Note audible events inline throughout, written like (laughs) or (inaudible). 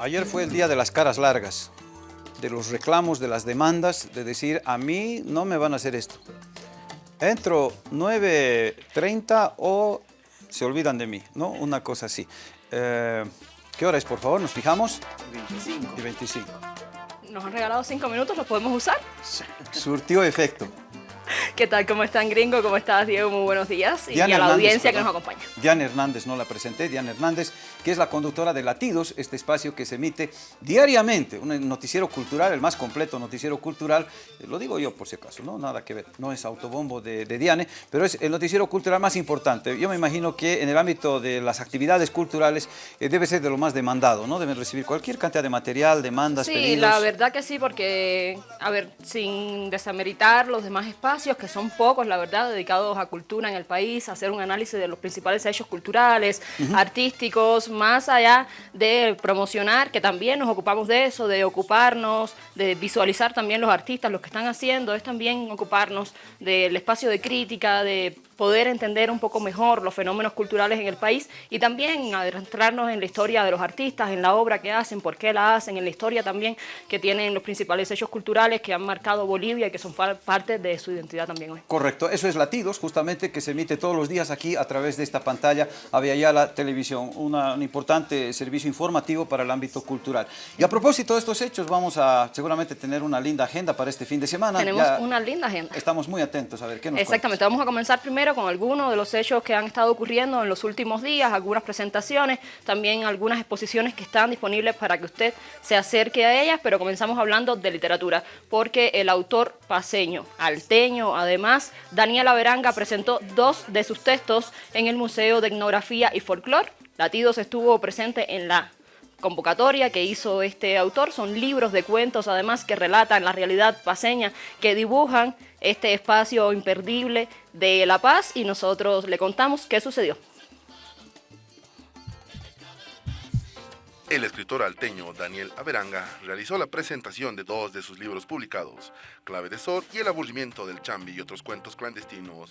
Ayer fue el día de las caras largas, de los reclamos, de las demandas, de decir, a mí no me van a hacer esto. Entro 9.30 o se olvidan de mí, ¿no? Una cosa así. Eh, ¿Qué hora es, por favor? ¿Nos fijamos? 25. Y 25. Nos han regalado cinco minutos, ¿los podemos usar? Surtió efecto. ¿Qué tal? ¿Cómo están, gringo? ¿Cómo estás, Diego? Muy buenos días. y a la Hernández, audiencia que nos acompaña. Diana Hernández, no la presenté, Diana Hernández, que es la conductora de Latidos, este espacio que se emite diariamente, un noticiero cultural, el más completo noticiero cultural, eh, lo digo yo por si acaso, no nada que ver, no es autobombo de, de Diane, pero es el noticiero cultural más importante. Yo me imagino que en el ámbito de las actividades culturales eh, debe ser de lo más demandado, ¿no? Deben recibir cualquier cantidad de material, demandas, Sí, pedidos. la verdad que sí, porque, a ver, sin desameritar los demás espacios, que son pocos, la verdad, dedicados a cultura en el país, hacer un análisis de los principales hechos culturales, artísticos, más allá de promocionar, que también nos ocupamos de eso, de ocuparnos, de visualizar también los artistas, los que están haciendo, es también ocuparnos del espacio de crítica, de poder entender un poco mejor los fenómenos culturales en el país y también adentrarnos en la historia de los artistas, en la obra que hacen, por qué la hacen, en la historia también que tienen los principales hechos culturales que han marcado Bolivia y que son parte de su identidad también hoy. Correcto, eso es Latidos, justamente, que se emite todos los días aquí a través de esta pantalla, la Televisión, una- un importante servicio informativo para el ámbito cultural. Y a propósito de estos hechos, vamos a seguramente tener una linda agenda para este fin de semana. Tenemos Ya una linda agenda. Estamos muy atentos a ver qué nos Exactamente, vamos a comenzar primero con algunos de los hechos que han estado ocurriendo en los últimos días, algunas presentaciones, también algunas exposiciones que están disponibles para que usted se acerque a ellas, pero comenzamos hablando de literatura, porque el autor paseño, alteño, además, Daniela Veranga presentó dos de sus textos en el Museo de Etnografía y Folclor. Latidos estuvo presente en la convocatoria que hizo este autor. Son libros de cuentos, además, que relatan la realidad paseña, que dibujan este espacio imperdible de La Paz y nosotros le contamos qué sucedió. El escritor alteño Daniel Averanga realizó la presentación de dos de sus libros publicados, Clave de Sol y El aburrimiento del Chambi y otros cuentos clandestinos,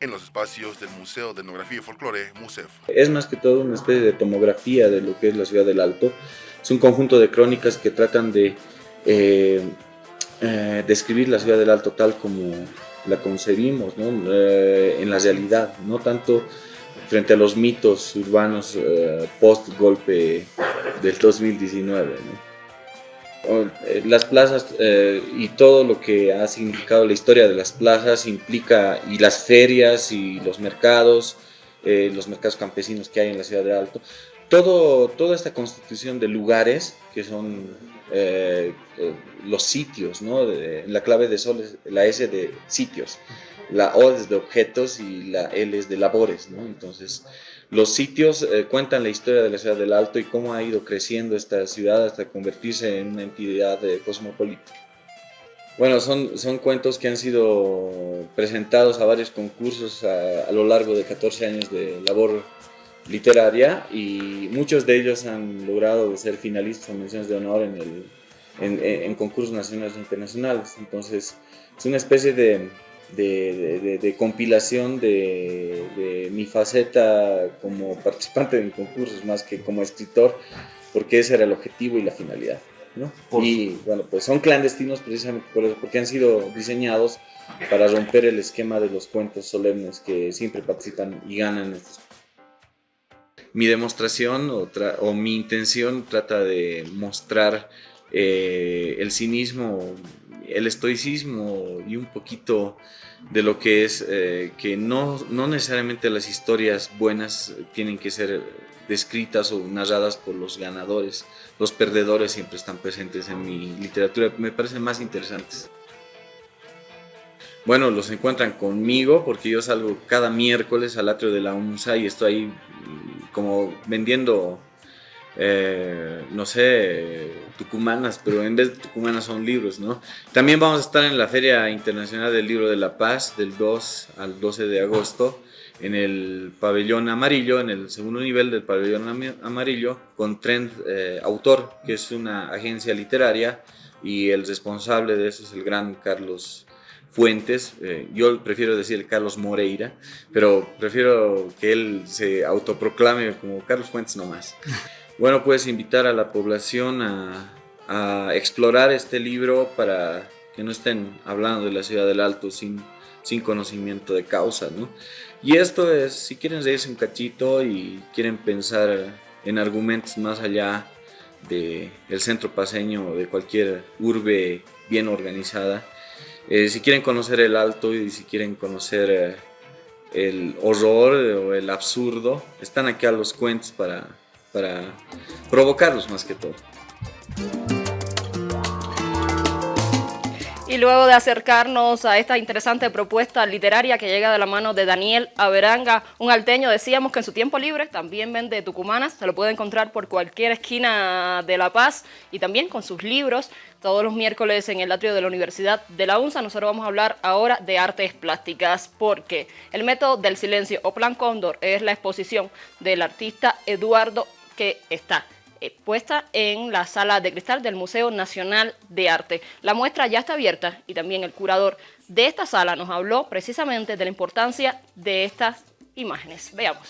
en los espacios del Museo de Etnografía y Folclore, MUSEF. Es más que todo una especie de tomografía de lo que es la ciudad del Alto. Es un conjunto de crónicas que tratan de eh, eh, describir la ciudad del Alto tal como la concebimos, ¿no? Eh, en la realidad, no tanto frente a los mitos urbanos post-golpe del 2019. ¿no? Eh, Las plazas eh, y todo lo que ha significado la historia de las plazas implica, y las ferias y los mercados, eh, los mercados campesinos que hay en la ciudad de Alto, todo, toda esta constitución de lugares que son los sitios, ¿no? La clave de sol es la S de sitios, la O es de objetos y la L es de labores, ¿no? Entonces, los sitios eh, cuentan la historia de la ciudad del Alto y cómo ha ido creciendo esta ciudad hasta convertirse en una entidad eh, cosmopolita. Bueno, son, son cuentos que han sido presentados a varios concursos a, a lo largo de 14 años de labor literaria y muchos de ellos han logrado ser finalistas o menciones de honor en, el, en, en- en concursos nacionales e internacionales. Entonces, es una especie de, de, de- de- compilación de, de mi faceta como participante en concursos más que como escritor, porque ese era el objetivo y la finalidad. ¿no? Por Y bueno, pues son clandestinos precisamente por eso, porque han sido diseñados para romper el esquema de los cuentos solemnes que siempre participan y ganan estos mi demostración o, o mi intención trata de mostrar eh, el cinismo, el estoicismo y un poquito de lo que es eh, que no, no necesariamente las historias buenas tienen que ser descritas o narradas por los ganadores. Los perdedores siempre están presentes en mi literatura, me parecen más interesantes. Bueno, los encuentran conmigo porque yo salgo cada miércoles al atrio de la UNSA y estoy ahí mm, como vendiendo, eh, no sé, tucumanas, pero en vez de tucumanas son libros, ¿no? También vamos a estar en la Feria Internacional del Libro de la Paz del 2 al 12 de agosto en el pabellón amarillo, en el segundo nivel del pabellón amarillo, con Trend eh, Autor, que es una agencia literaria y el responsable de eso es el gran Carlos Fuentes, eh, yo prefiero decir Carlos Moreira, pero prefiero que él se autoproclame como Carlos Fuentes nomás. (laughs) Bueno, pues invitar a la población a, explorar este libro para que no estén hablando de la ciudad del Alto sin, sin conocimiento de causa, ¿no? Y esto es, si quieren reírse un cachito y quieren pensar en argumentos más allá del el centro paseño o de cualquier urbe bien organizada, eh, si quieren conocer el Alto y si quieren conocer eh, el horror o el absurdo, están aquí a los cuentos para, para provocarlos más que todo. Y luego de acercarnos a esta interesante propuesta literaria que llega de la mano de Daniel Averanga, un alteño, decíamos que en su tiempo libre también vende tucumanas, se lo puede encontrar por cualquier esquina de La Paz y también con sus libros todos los miércoles en el atrio de la Universidad de la UNSA. Nosotros vamos a hablar ahora de artes plásticas porque el método del silencio o plan cóndor es la exposición del artista Eduardo que está eh, puesta en la sala de cristal del Museo Nacional de Arte. La muestra ya está abierta y también el curador de esta sala nos habló precisamente de la importancia de estas imágenes. Veamos.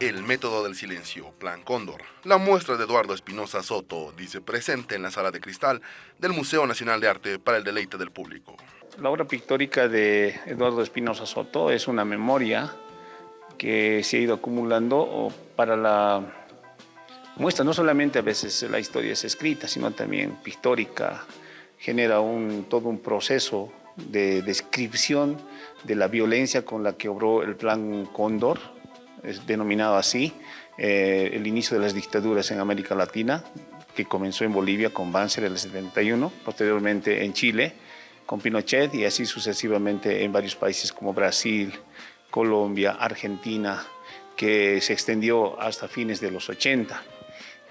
El método del silencio, Plan Cóndor. La muestra de Eduardo Espinosa Soto dice presente en la sala de cristal del Museo Nacional de Arte para el deleite del público. La obra pictórica de Eduardo Espinosa Soto es una memoria que se ha ido acumulando para la muestra. No solamente a veces la historia es escrita, sino también pictórica, genera un, todo un proceso de descripción de la violencia con la que obró el Plan Cóndor, es denominado así, eh, el inicio de las dictaduras en América Latina, que comenzó en Bolivia con Banzer en el 71, posteriormente en Chile con Pinochet y así sucesivamente en varios países como Brasil, Colombia, Argentina, que se extendió hasta fines de los 80.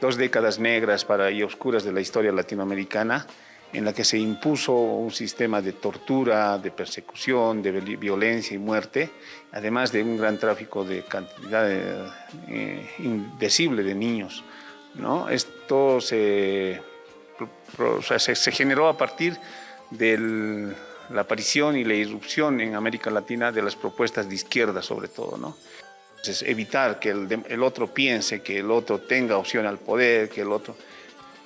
Dos décadas negras para y oscuras de la historia latinoamericana, en la que se impuso un sistema de tortura, de persecución, de violencia y muerte, además de un gran tráfico de cantidad eh, indecible de niños. ¿no? Esto se, generó a partir del la aparición y la irrupción en América Latina de las propuestas de izquierda sobre todo, ¿no? Entonces, evitar que el, otro piense, que el otro tenga opción al poder, que el otro...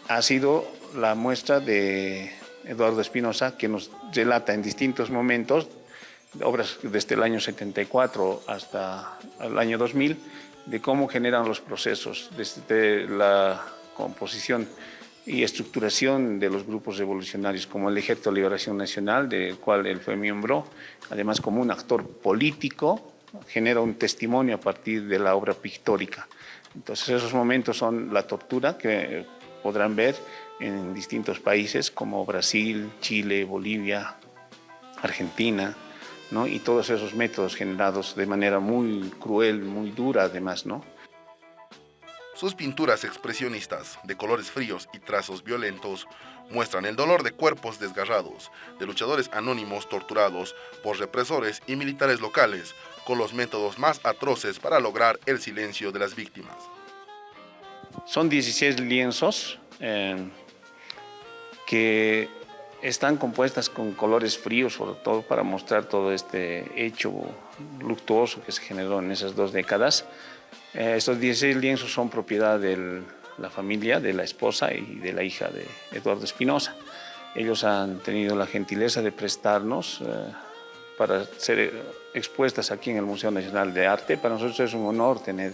Ha sido la muestra de Eduardo Espinosa que nos relata en distintos momentos, obras desde el año 74 hasta el año 2000, de cómo generan los procesos, desde la composición y estructuración de los grupos revolucionarios como el Ejército de Liberación Nacional, del cual él fue miembro, además como un actor político, genera un testimonio a partir de la obra pictórica. Entonces esos momentos son la tortura que podrán ver en distintos países como Brasil, Chile, Bolivia, Argentina, ¿no? y todos esos métodos generados de manera muy cruel, muy dura además, ¿no? Sus pinturas expresionistas, de colores fríos y trazos violentos, muestran el dolor de cuerpos desgarrados, de luchadores anónimos torturados por represores y militares locales, con los métodos más atroces para lograr el silencio de las víctimas. Son 16 lienzos eh, que están compuestas con colores fríos, sobre todo para mostrar todo este hecho luctuoso que se generó en esas dos décadas. Eh, estos 16 lienzos son propiedad de la familia, de la esposa y de la hija de Eduardo Espinosa. Ellos han tenido la gentileza de prestarnos eh, para ser expuestas aquí en el Museo Nacional de Arte. Para nosotros es un honor tener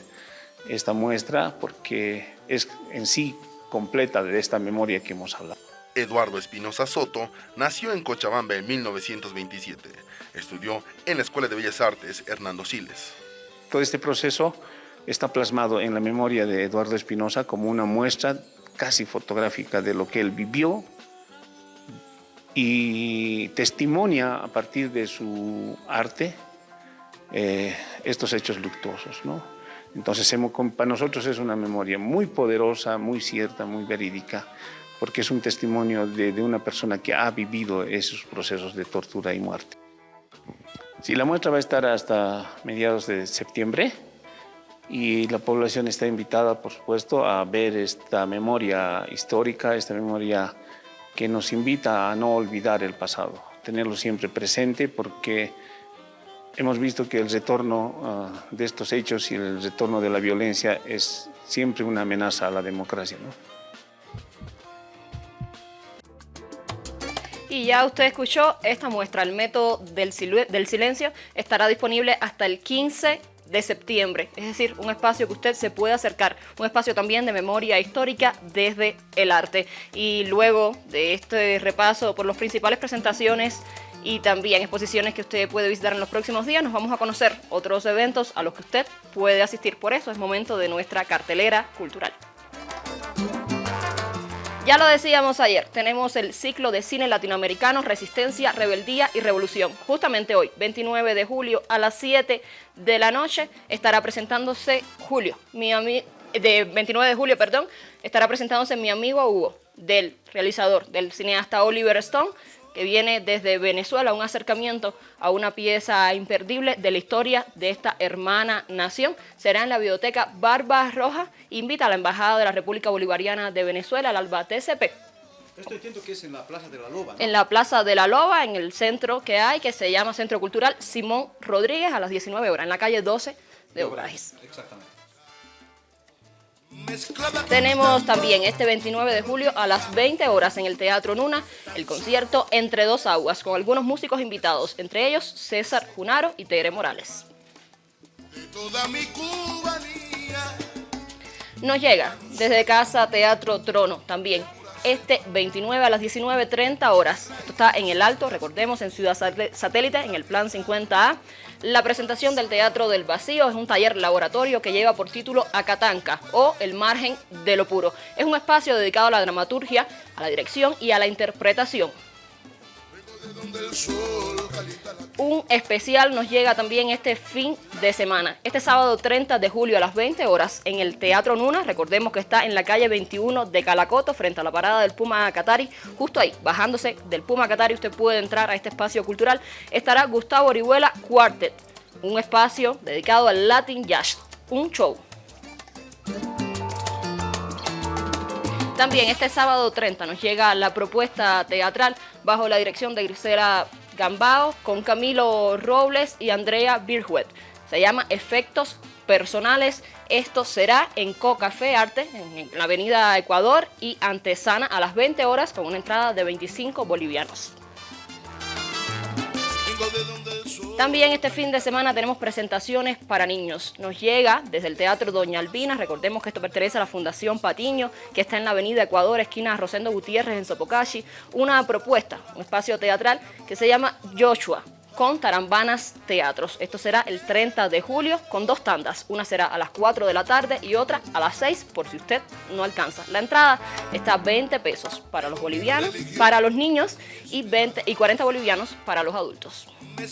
esta muestra porque es en sí completa de esta memoria que hemos hablado. Eduardo Espinosa Soto nació en Cochabamba en 1927. Estudió en la Escuela de Bellas Artes Hernando Siles. Todo este proceso está plasmado en la memoria de Eduardo Espinosa como una muestra casi fotográfica de lo que él vivió y testimonia a partir de su arte eh, estos hechos luctuosos. ¿no? Entonces para nosotros es una memoria muy poderosa, muy cierta, muy verídica, porque es un testimonio de, de una persona que ha vivido esos procesos de tortura y muerte. Sí, la muestra va a estar hasta mediados de septiembre y la población está invitada, por supuesto, a ver esta memoria histórica, esta memoria que nos invita a no olvidar el pasado, tenerlo siempre presente porque hemos visto que el retorno ah, de estos hechos y el retorno de la violencia es siempre una amenaza a la democracia. Y ya usted escuchó esta muestra, el método del, silencio, estará disponible hasta el 15 de septiembre, es decir, un espacio que usted se puede acercar, un espacio también de memoria histórica desde el arte. Y luego de este repaso por las principales presentaciones y también exposiciones que usted puede visitar en los próximos días, nos vamos a conocer otros eventos a los que usted puede asistir. Por eso es momento de nuestra cartelera cultural. Ya lo decíamos ayer, tenemos el ciclo de cine latinoamericano Resistencia, Rebeldía y Revolución. Justamente hoy, 29 de julio, a las 7 de la noche, estará presentándose Julio, mi de 29 de julio, perdón, estará presentándose mi amigo Hugo, del realizador, del cineasta Oliver Stone, que viene desde Venezuela, un acercamiento a una pieza imperdible de la historia de esta hermana nación. Será en la biblioteca Barba Roja. Invita a la Embajada de la República Bolivariana de Venezuela, al ALBA TCP. Esto entiendo que es en la Plaza de la Loba. En la Plaza de la Loba, en el centro que hay, que se llama Centro Cultural Simón Rodríguez, a las 19 horas, en la calle 12 de Obrajes. Exactamente. Tenemos también este 29 de julio a las 20 horas en el Teatro Nuna el concierto Entre Dos Aguas con algunos músicos invitados, entre ellos César Junaro y Tere Morales. Nos llega desde Casa Teatro Trono también este 29 a las 19.30 horas. Esto está en el Alto, recordemos, en Ciudad Satélite, en el Plan 50A. La presentación del Teatro del Vacío es un taller laboratorio que lleva por título Acatanca o El margen de lo puro. Es un espacio dedicado a la dramaturgia, a la dirección y a la interpretación. Un especial nos llega también este fin de semana, este sábado 30 de julio a las 20 horas en el Teatro Nuna, recordemos que está en la calle 21 de Calacoto frente a la parada del Puma Catari, justo ahí, bajándose del Puma Catari usted puede entrar a este espacio cultural, estará Gustavo Orihuela Quartet, un espacio dedicado al Latin Jazz, un show. También este sábado 30 nos llega la propuesta teatral bajo la dirección de Grisela Gambao con Camilo Robles y Andrea Birhuet. Se llama Efectos Personales. Esto será en Cocafé Arte, en la avenida Ecuador y Antesana a las 20 horas con una entrada de 25 bolivianos. También este fin de semana tenemos presentaciones para niños. Nos llega desde el Teatro Doña Albina, recordemos que esto pertenece a la Fundación Patiño, que está en la avenida Ecuador, esquina Rosendo Gutiérrez en Sopocachi, una propuesta, un espacio teatral que se llama Joshua, con Tarambanas Teatros. Esto será el 30 de julio con dos tandas. Una será a las 4 de la tarde y otra a las 6 por si usted no alcanza. La entrada está a 20 pesos para los bolivianos, para los niños y, 20, y 40 bolivianos para los adultos. Y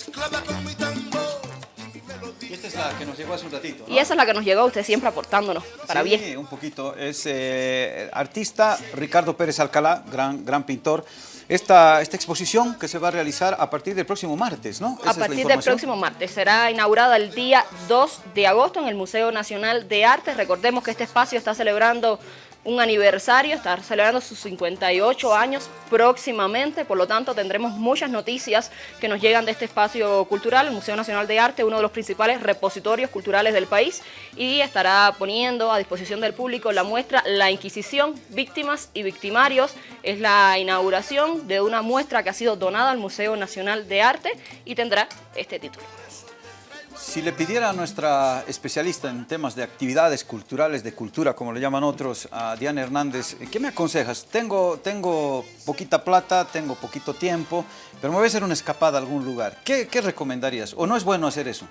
esta es la que nos llegó hace un ratito. Y esa es la que nos llegó usted siempre aportándonos para sí, bien. un poquito. Es eh, artista Ricardo Pérez Alcalá, gran, gran pintor esta, esta exposición que se va a realizar a partir del próximo martes, ¿no? a partir del próximo martes. Será inaugurada el día 2 de agosto en el Museo Nacional de Arte. Recordemos que este espacio está celebrando un aniversario, está celebrando sus 58 años próximamente, por lo tanto tendremos muchas noticias que nos llegan de este espacio cultural, el Museo Nacional de Arte, uno de los principales repositorios culturales del país y estará poniendo a disposición del público la muestra La Inquisición, Víctimas y Victimarios. Es la inauguración de una muestra que ha sido donada al Museo Nacional de Arte y tendrá este título. Si le pidiera a nuestra especialista en temas de actividades culturales, de cultura, como le llaman otros, a Diana Hernández, ¿qué me aconsejas? Tengo, tengo poquita plata, tengo poquito tiempo, pero me voy a hacer una escapada a algún lugar. ¿Qué, qué recomendarías? ¿O no es bueno hacer eso?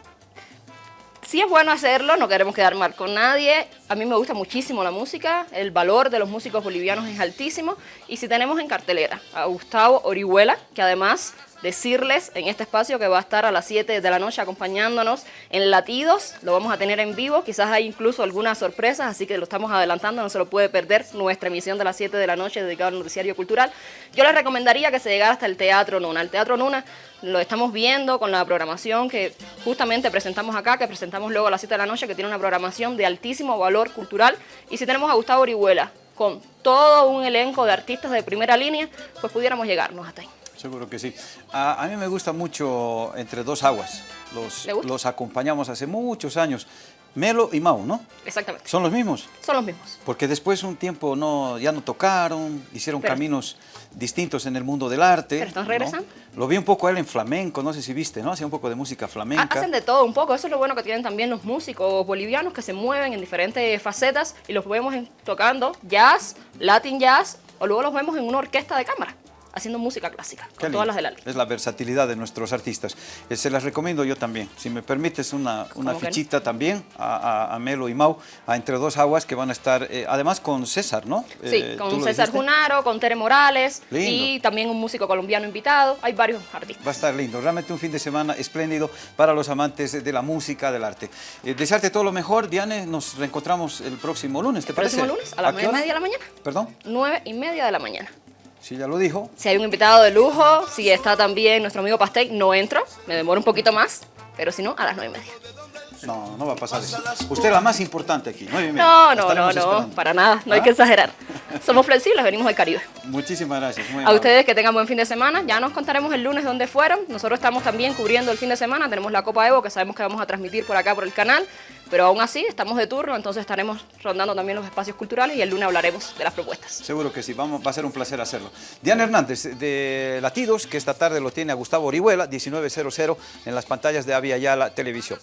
Sí es bueno hacerlo, no queremos quedar mal con nadie. A mí me gusta muchísimo la música, el valor de los músicos bolivianos es altísimo. Y si tenemos en cartelera a Gustavo Orihuela, que además decirles en este espacio que va a estar a las 7 de la noche acompañándonos en Latidos, lo vamos a tener en vivo, quizás hay incluso algunas sorpresas, así que lo estamos adelantando, no se lo puede perder nuestra emisión de las 7 de la noche dedicada al noticiario cultural. Yo les recomendaría que se llegara hasta el Teatro Nuna. El Teatro Nuna lo estamos viendo con la programación que justamente presentamos acá, que presentamos luego a las 7 de la noche, que tiene una programación de altísimo valor cultural. Y si tenemos a Gustavo Orihuela con todo un elenco de artistas de primera línea, pues pudiéramos llegarnos hasta ahí. Seguro que sí. A, a mí me gusta mucho Entre Dos Aguas. Los, los acompañamos hace muchos años. Melo y Mau, ¿no? Exactamente. ¿Son los mismos? Son los mismos. Porque después un tiempo no, ya no tocaron, hicieron Pero- caminos distintos en el mundo del arte. Pero están ¿no? regresando. Lo vi un poco a él en flamenco, no sé si viste, ¿no? Hacía un poco de música flamenca. Hacen de todo un poco, eso es lo bueno que tienen también los músicos bolivianos que se mueven en diferentes facetas y los vemos tocando jazz, latin jazz o luego los vemos en una orquesta de cámara haciendo música clásica, Qué con lindo. todas las del álbum. Es la versatilidad de nuestros artistas. Eh, se las recomiendo yo también. Si me permites una, una fichita también a, a- a Melo y Mau, a Entre Dos Aguas, que van a estar, eh, además con César, ¿no? Sí, Eh, ¿tú con César? Junaro, con Tere Morales Lindo. y también un músico colombiano invitado. Hay varios artistas. Va a estar lindo, realmente un fin de semana espléndido para los amantes de la música, del arte. Desearte todo lo mejor, Diane, nos reencontramos el próximo lunes, ¿te parece? próximo lunes a las nueve y media de la mañana. Perdón, Nueve y media de la mañana. Si ya lo dijo. Si hay un invitado de lujo, si está también nuestro amigo Pastel, no entro, me demoro un poquito más, pero si no, a las nueve y media. No, no va a pasar eso. Usted es la más importante aquí, nueve y media. No, no, no, estaremos no, esperando. para nada, no hay ¿Ah? que exagerar. Somos flexibles, venimos del Caribe. Muchísimas gracias. muy A amable. ustedes que tengan buen fin de semana, ya nos contaremos el lunes dónde fueron. Nosotros estamos también cubriendo el fin de semana, tenemos la Copa Evo que sabemos que vamos a transmitir por acá por el canal, pero aún así estamos de turno, entonces estaremos rondando también los espacios culturales y el lunes hablaremos de las propuestas. Seguro que sí, vamos, va a ser un placer hacerlo. Diana Hernández de Latidos, que esta tarde lo tiene a Gustavo Orihuela, 1900 en las pantallas de Avia Televisión.